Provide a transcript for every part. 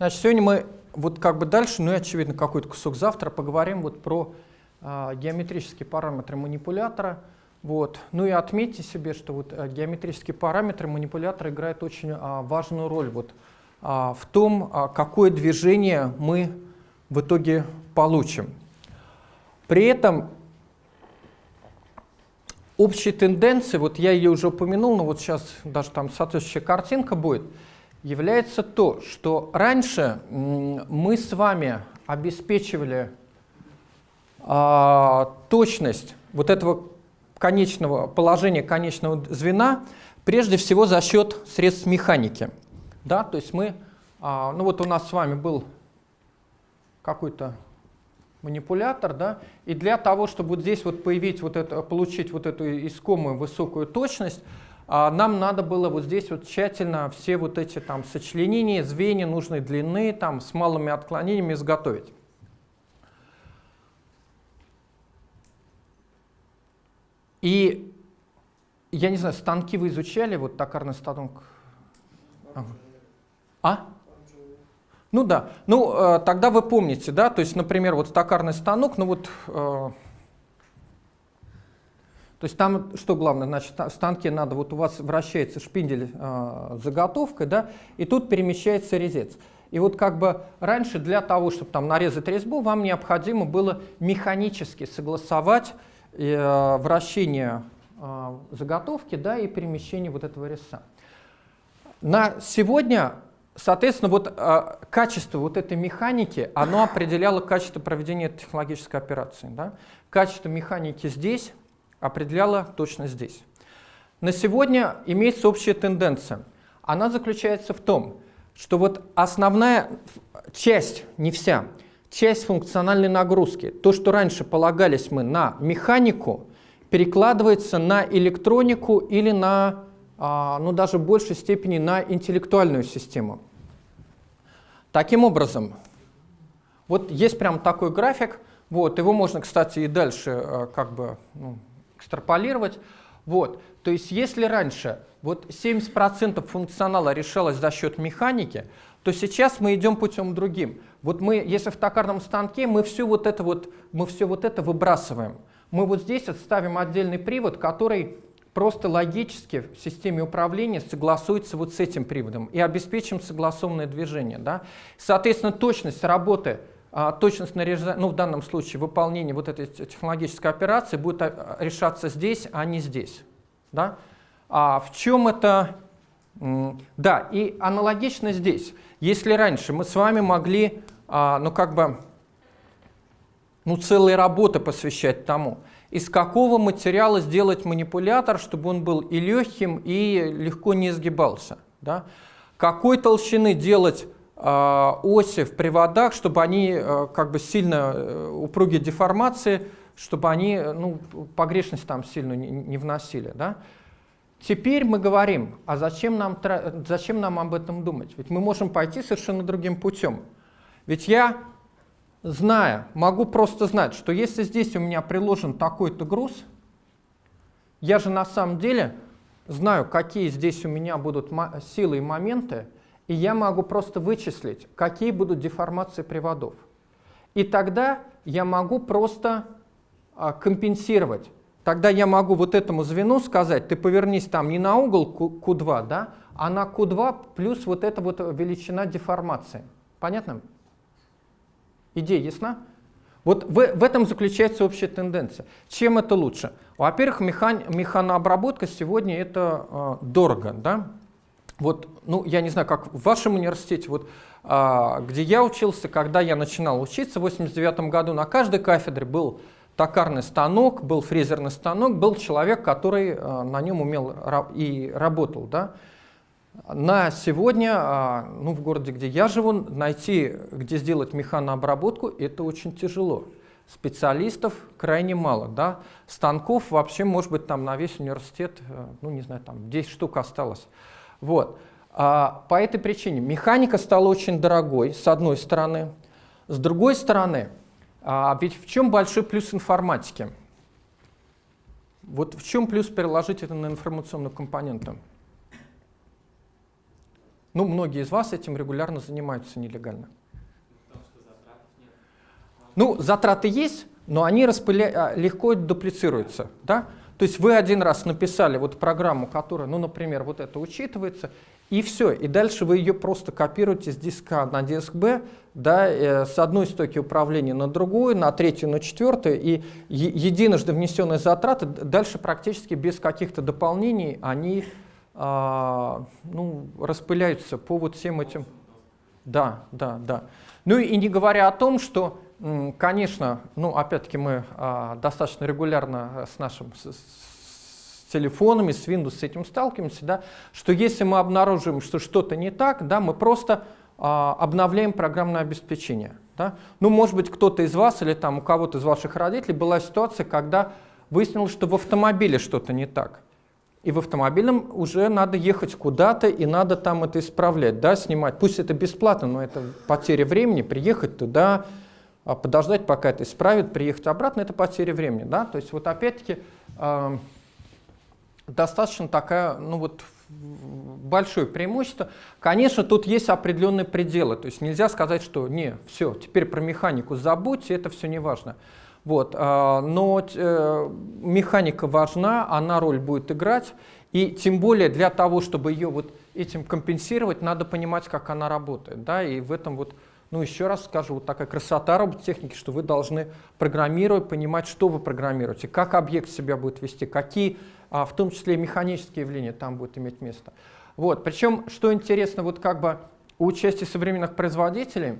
Значит, сегодня мы вот как бы дальше, ну и очевидно какой-то кусок завтра поговорим вот про э, геометрические параметры манипулятора. Вот. Ну и отметьте себе, что вот э, геометрические параметры манипулятора играют очень э, важную роль вот, э, в том, э, какое движение мы в итоге получим. При этом общей тенденции, вот я ее уже упомянул, но вот сейчас даже там соответствующая картинка будет, является то, что раньше мы с вами обеспечивали а, точность вот этого конечного положения конечного звена прежде всего за счет средств механики. Да, то есть мы, а, ну вот у нас с вами был какой-то манипулятор, да, и для того, чтобы вот здесь вот появить вот это, получить вот эту искомую высокую точность, нам надо было вот здесь вот тщательно все вот эти там сочленения, звенья нужной длины, там с малыми отклонениями изготовить. И я не знаю, станки вы изучали, вот токарный станок? А? Ну да, ну э, тогда вы помните, да, то есть, например, вот токарный станок, ну вот, э, то есть там что главное, значит, в станке надо, вот у вас вращается шпиндель э, заготовкой, да, и тут перемещается резец. И вот как бы раньше для того, чтобы там нарезать резьбу, вам необходимо было механически согласовать э, вращение э, заготовки, да, и перемещение вот этого резца. На сегодня Соответственно, вот э, качество вот этой механики, оно определяло качество проведения технологической операции. Да? Качество механики здесь определяло точность здесь. На сегодня имеется общая тенденция. Она заключается в том, что вот основная часть, не вся, часть функциональной нагрузки, то, что раньше полагались мы на механику, перекладывается на электронику или на, а, ну даже в большей степени на интеллектуальную систему. Таким образом, вот есть прям такой график, вот, его можно, кстати, и дальше э, как бы ну, экстраполировать. Вот, то есть если раньше вот 70% функционала решалось за счет механики, то сейчас мы идем путем другим. Вот мы, если в токарном станке, мы все вот это вот, мы все вот это выбрасываем. Мы вот здесь отставим отдельный привод, который просто логически в системе управления согласуется вот с этим приводом и обеспечим согласованное движение. Да? Соответственно, точность работы, точность нарезания, ну в данном случае выполнение вот этой технологической операции будет а, решаться здесь, а не здесь. Да? А в чем это? Да, и аналогично здесь. Если раньше мы с вами могли, а, ну как бы, ну целые работы посвящать тому, из какого материала сделать манипулятор, чтобы он был и легким, и легко не изгибался. Да? Какой толщины делать э, оси в приводах, чтобы они э, как бы сильно э, упругие деформации, чтобы они ну, погрешность там сильно не вносили. Да? Теперь мы говорим, а зачем нам, зачем нам об этом думать? Ведь мы можем пойти совершенно другим путем. Ведь я зная, могу просто знать, что если здесь у меня приложен такой-то груз, я же на самом деле знаю, какие здесь у меня будут силы и моменты, и я могу просто вычислить, какие будут деформации приводов. И тогда я могу просто а, компенсировать. Тогда я могу вот этому звену сказать, ты повернись там не на угол Q2, да, а на Q2 плюс вот эта вот величина деформации. Понятно? Идея ясна? Вот в, в этом заключается общая тенденция. Чем это лучше? Во-первых, механ, механообработка сегодня это э, дорого. Да? Вот, ну, я не знаю, как в вашем университете, вот, э, где я учился, когда я начинал учиться в 89 году, на каждой кафедре был токарный станок, был фрезерный станок, был человек, который э, на нем умел и работал. Да? На сегодня, а, ну, в городе, где я живу, найти, где сделать механообработку, это очень тяжело. Специалистов крайне мало. Да? Станков вообще, может быть, там на весь университет, э, ну, не знаю, там 10 штук осталось. Вот. А по этой причине механика стала очень дорогой, с одной стороны. С другой стороны, а ведь в чем большой плюс информатики? Вот в чем плюс переложить это на информационную компоненту? Ну, многие из вас этим регулярно занимаются нелегально. Ну, затраты есть, но они распыля... А, легко дуплицируются. Да? То есть вы один раз написали вот программу, которая, ну, например, вот это учитывается, и все. И дальше вы ее просто копируете с диска на диск B, да, э, с одной стойки управления на другую, на третью, на четвертую, и единожды внесенные затраты дальше практически без каких-то дополнений они а, ну, распыляются по вот всем этим. Да, да, да. Ну и не говоря о том, что, конечно, ну опять-таки мы а, достаточно регулярно с нашим с, с телефонами, с Windows с этим сталкиваемся, да, что если мы обнаружим, что что-то не так, да, мы просто а, обновляем программное обеспечение. Да? Ну, может быть, кто-то из вас или там у кого-то из ваших родителей была ситуация, когда выяснилось, что в автомобиле что-то не так. И в автомобильном уже надо ехать куда-то, и надо там это исправлять, да, снимать. Пусть это бесплатно, но это потеря времени, приехать туда, подождать, пока это исправят, приехать обратно, это потеря времени. Да? То есть вот опять-таки достаточно такая, ну вот большое преимущество. Конечно, тут есть определенные пределы, то есть нельзя сказать, что не, все, теперь про механику забудьте, это все не важно. Вот, а, но э, механика важна, она роль будет играть, и тем более для того, чтобы ее вот этим компенсировать, надо понимать, как она работает. Да? И в этом вот, ну еще раз скажу, вот такая красота робототехники, что вы должны программировать, понимать, что вы программируете, как объект себя будет вести, какие, а, в том числе механические явления там будут иметь место. Вот. Причем, что интересно, вот как бы у участия современных производителей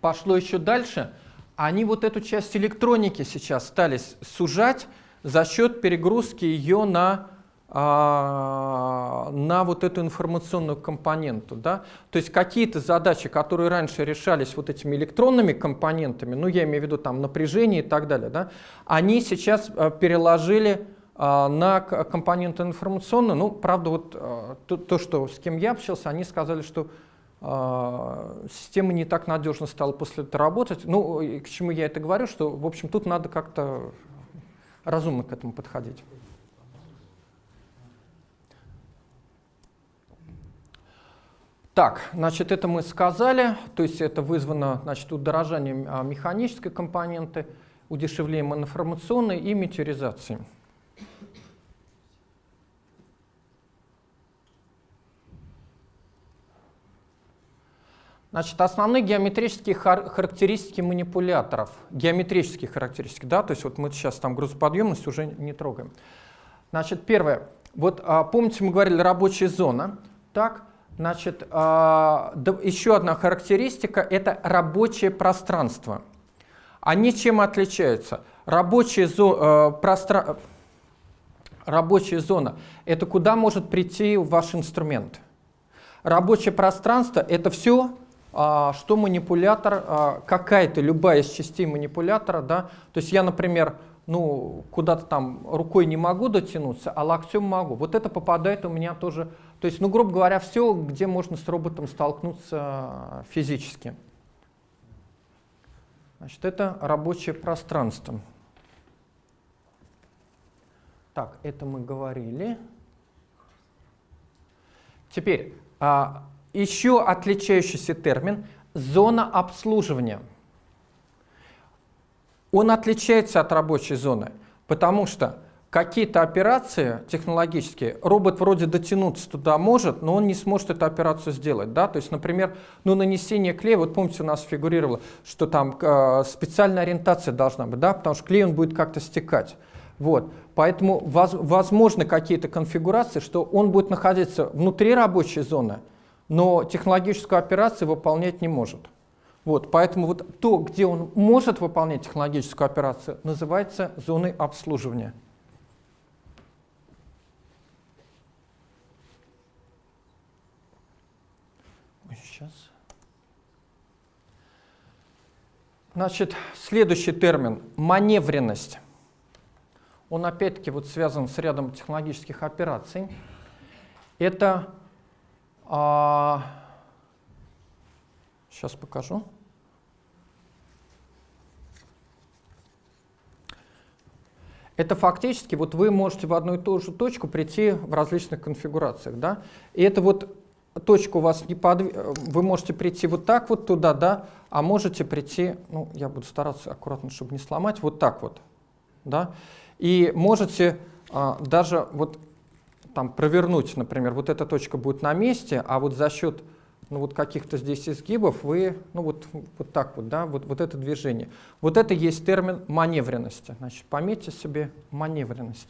пошло еще дальше – они вот эту часть электроники сейчас стали сужать за счет перегрузки ее на, на вот эту информационную компоненту. Да? То есть какие-то задачи, которые раньше решались вот этими электронными компонентами, ну я имею в виду там напряжение и так далее, да, они сейчас а, переложили а, на компоненты информационные. Ну, правда, вот то, то, что с кем я общался, они сказали, что а, система не так надежно стала после этого работать. Ну, к чему я это говорю, что, в общем, тут надо как-то разумно к этому подходить. Так, значит, это мы сказали, то есть это вызвано значит, удорожанием а, механической компоненты, удешевлением информационной и метеоризацией. Значит, основные геометрические хар характеристики манипуляторов. Геометрические характеристики, да, то есть вот мы сейчас там грузоподъемность уже не трогаем. Значит, первое. Вот а, помните, мы говорили рабочая зона. Так, значит, а, еще одна характеристика – это рабочее пространство. Они чем отличаются? Рабочая, зо, а, простра... рабочая зона – это куда может прийти ваш инструмент. Рабочее пространство – это все, а, что манипулятор, а, какая-то любая из частей манипулятора, да, то есть я, например, ну, куда-то там рукой не могу дотянуться, а локтем могу. Вот это попадает у меня тоже, то есть, ну, грубо говоря, все, где можно с роботом столкнуться физически. Значит, это рабочее пространство. Так, это мы говорили. Теперь, а, еще отличающийся термин – зона обслуживания. Он отличается от рабочей зоны, потому что какие-то операции технологические, робот вроде дотянуться туда может, но он не сможет эту операцию сделать. Да? То есть, например, ну, нанесение клея, вот помните, у нас фигурировало, что там э, специальная ориентация должна быть, да? потому что клей он будет как-то стекать. Вот. Поэтому воз, возможны какие-то конфигурации, что он будет находиться внутри рабочей зоны, но технологическую операцию выполнять не может. Вот, поэтому вот то, где он может выполнять технологическую операцию, называется зоной обслуживания. Сейчас. Значит, следующий термин – маневренность. Он опять-таки вот связан с рядом технологических операций. Это а, сейчас покажу. Это фактически, вот вы можете в одну и ту же точку прийти в различных конфигурациях. Да? И это вот точка у вас не подв... вы можете прийти вот так вот туда, да, а можете прийти, ну, я буду стараться аккуратно, чтобы не сломать, вот так вот, да, и можете а, даже вот там провернуть, например, вот эта точка будет на месте, а вот за счет ну, вот каких-то здесь изгибов вы, ну, вот, вот так вот, да, вот, вот это движение. Вот это есть термин маневренности. Значит, пометьте себе маневренность.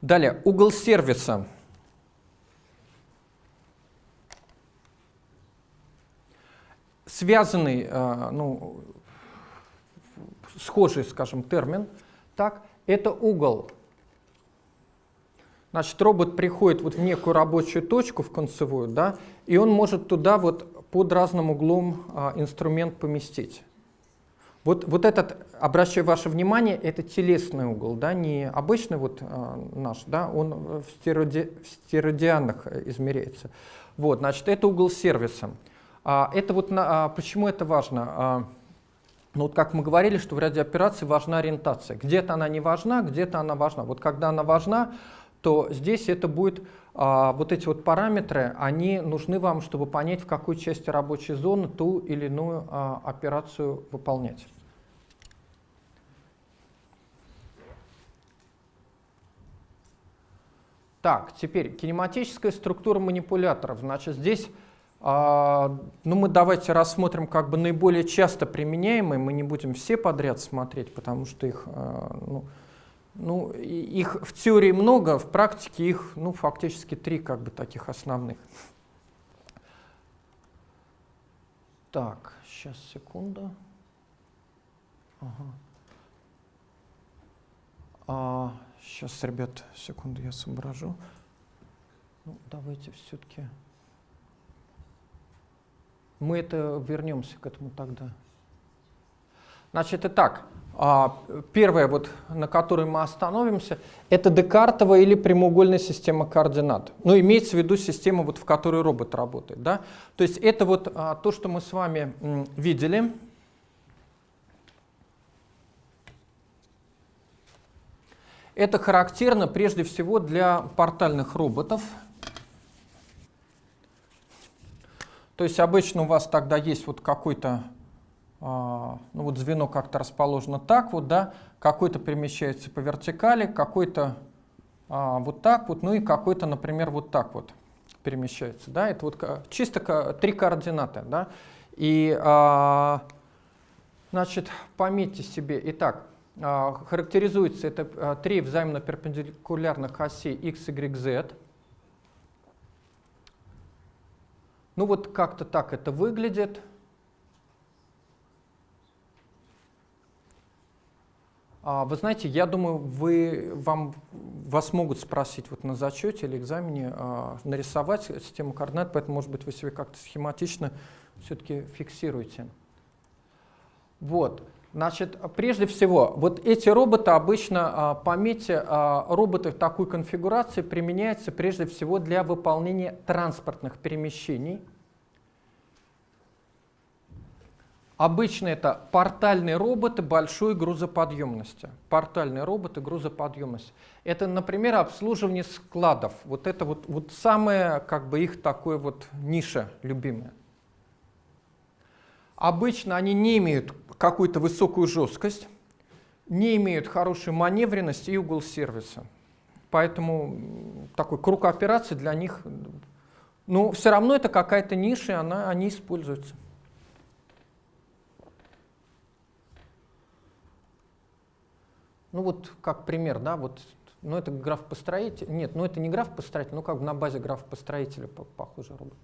Далее, угол сервиса. Связанный, э, ну, схожий, скажем, термин, так, это угол. Значит, робот приходит вот в некую рабочую точку, в концевую, да, и он может туда вот под разным углом а, инструмент поместить. Вот, вот этот, обращаю ваше внимание, это телесный угол, да, не обычный вот а, наш, да, он в, в стеродианах измеряется. Вот, значит, это угол сервиса. А, это вот на, а, почему это важно? А, ну вот как мы говорили, что в ряде операций важна ориентация. Где-то она не важна, где-то она важна. Вот когда она важна, то здесь это будет, а, вот эти вот параметры, они нужны вам, чтобы понять, в какой части рабочей зоны ту или иную а, операцию выполнять. Так, теперь кинематическая структура манипуляторов. Значит, здесь ну, мы давайте рассмотрим как бы наиболее часто применяемые. Мы не будем все подряд смотреть, потому что их, а, ну, ну, их в теории много, в практике их ну, фактически три как бы таких основных. Так, сейчас, секунду. Ага. А, сейчас, ребят, секунду, я соображу. Ну, давайте все-таки... Мы это вернемся к этому тогда. Значит, итак, а, первое, вот, на которой мы остановимся, это декартовая или прямоугольная система координат. Ну, имеется в виду система, вот, в которой робот работает. Да? То есть это вот а, то, что мы с вами видели. Это характерно прежде всего для портальных роботов. То есть обычно у вас тогда есть вот какой-то, а, ну вот звено как-то расположено так вот, да, какой-то перемещается по вертикали, какой-то а, вот так вот, ну и какой-то, например, вот так вот перемещается, да, это вот чисто три координаты, да, и, а, значит, пометьте себе, итак, характеризуется это три взаимно перпендикулярных осей x, y, z, Ну вот как-то так это выглядит. А, вы знаете, я думаю, вы, вам, вас могут спросить вот на зачете или экзамене а, нарисовать систему координат, поэтому, может быть, вы себе как-то схематично все-таки фиксируете. Вот. Значит, прежде всего, вот эти роботы обычно, а, пометьте, а, роботы в такой конфигурации применяются прежде всего для выполнения транспортных перемещений. Обычно это портальные роботы большой грузоподъемности. Портальные роботы грузоподъемности. Это, например, обслуживание складов. Вот это вот, вот самое, как бы их такое вот ниша любимая. Обычно они не имеют какую-то высокую жесткость, не имеют хорошей маневренности и угол сервиса. Поэтому такой круг операций для них, ну, все равно это какая-то ниша, она, они используются. Ну вот как пример, да, вот, ну это граф построитель, нет, ну это не граф построитель, ну как бы на базе граф построителя похожий робот.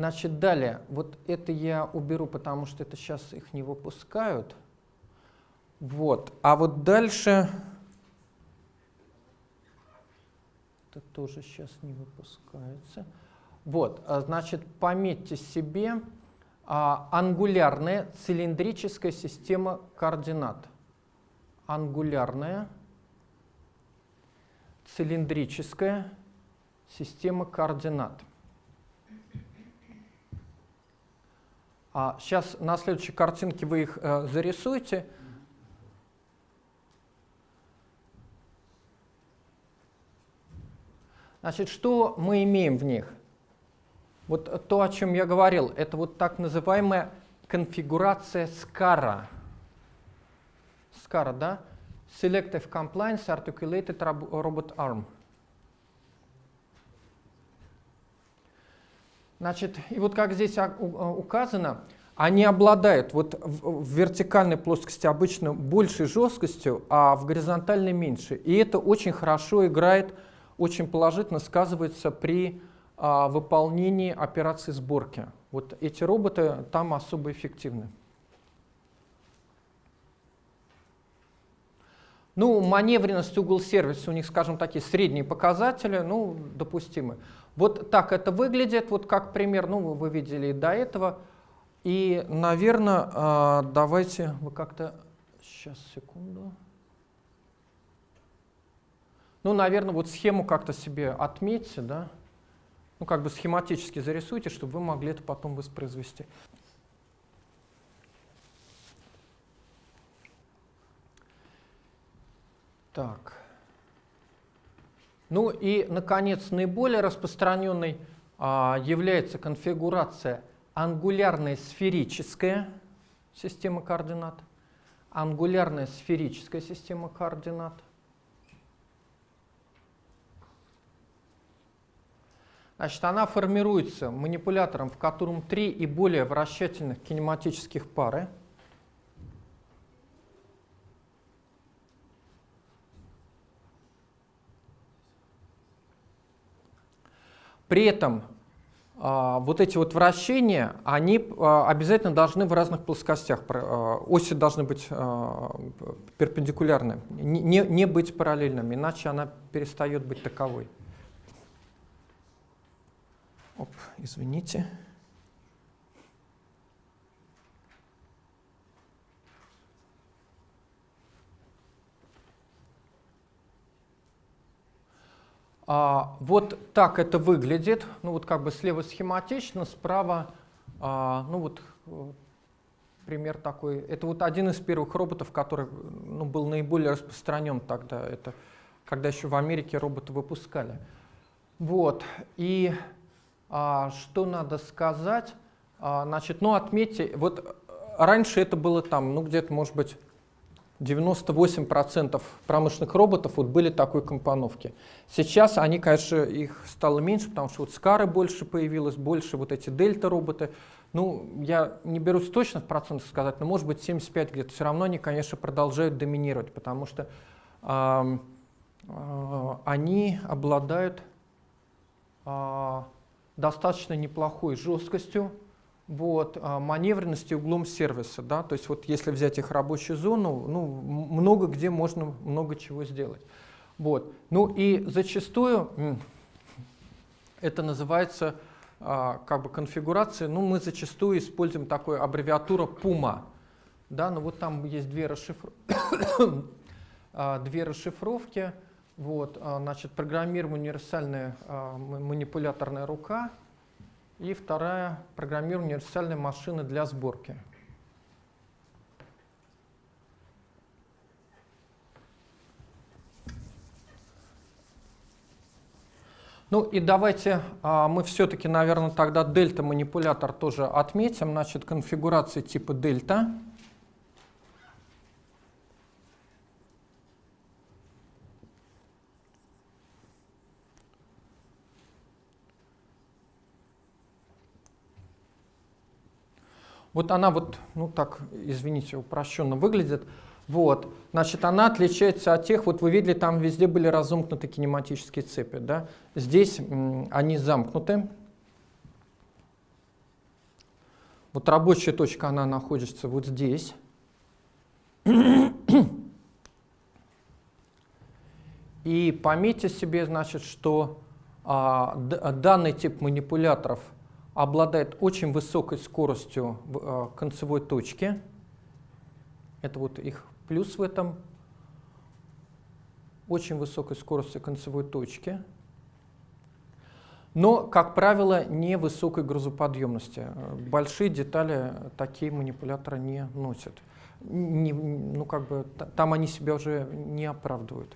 Значит, далее, вот это я уберу, потому что это сейчас их не выпускают. Вот, а вот дальше, это тоже сейчас не выпускается. Вот, а, значит, пометьте себе а, ангулярная цилиндрическая система координат. Ангулярная цилиндрическая система координат. А сейчас на следующей картинке вы их э, зарисуете. Значит, что мы имеем в них? Вот то, о чем я говорил, это вот так называемая конфигурация SCARA. SCARA, да? Selective Compliance Articulated Robot Arm. Значит, и вот как здесь указано, они обладают вот в вертикальной плоскости обычно большей жесткостью, а в горизонтальной меньше. И это очень хорошо играет, очень положительно сказывается при а, выполнении операции сборки. Вот эти роботы там особо эффективны. Ну, маневренность, угол сервиса у них, скажем, такие средние показатели, ну, допустимы. Вот так это выглядит, вот как пример, ну, вы видели и до этого. И, наверное, а, давайте вы как-то... Сейчас, секунду. Ну, наверное, вот схему как-то себе отметьте, да? Ну, как бы схематически зарисуйте, чтобы вы могли это потом воспроизвести. Так. Ну и, наконец, наиболее распространенной а, является конфигурация ангулярная сферическая система координат, ангулярная сферическая система координат, Значит, она формируется манипулятором, в котором три и более вращательных кинематических пары. При этом а, вот эти вот вращения, они а, обязательно должны в разных плоскостях, а, оси должны быть перпендикулярны, не, не быть параллельными, иначе она перестает быть таковой. Оп, извините. А, вот так это выглядит. Ну вот как бы слева схематично, справа, а, ну вот э, пример такой. Это вот один из первых роботов, который ну, был наиболее распространен тогда. Это когда еще в Америке роботы выпускали. Вот. И а, что надо сказать? А, значит, ну отметьте, вот раньше это было там, ну где-то может быть 98% промышленных роботов вот были такой компоновки. Сейчас они, конечно, их стало меньше, потому что вот Скары больше появилось, больше вот эти дельта-роботы. Ну, я не берусь точно в процентах сказать, но может быть 75 где-то. Все равно они, конечно, продолжают доминировать, потому что э, э, они обладают э, достаточно неплохой жесткостью, вот, а, маневренности углом сервиса. Да? То есть вот если взять их рабочую зону, ну, много где можно много чего сделать. Вот. Ну и зачастую это называется а, как бы конфигурация, ну мы зачастую используем такую аббревиатуру PUMA. Да, ну вот там есть две, расшифр... А, две расшифровки. Вот, значит, программируем универсальная манипуляторная рука и вторая — программирование универсальной машины для сборки. Ну и давайте а, мы все-таки, наверное, тогда дельта-манипулятор тоже отметим. Значит, конфигурация типа дельта. Вот она вот, ну так, извините, упрощенно выглядит. Вот, значит, она отличается от тех, вот вы видели, там везде были разомкнуты кинематические цепи, да? Здесь они замкнуты. Вот рабочая точка, она находится вот здесь. И пометьте себе, значит, что а, данный тип манипуляторов – обладает очень высокой скоростью э, концевой точке. Это вот их плюс в этом. Очень высокой скоростью концевой точки. но, как правило, не высокой грузоподъемности. Большие детали такие манипуляторы не носят. Не, ну, как бы, там они себя уже не оправдывают.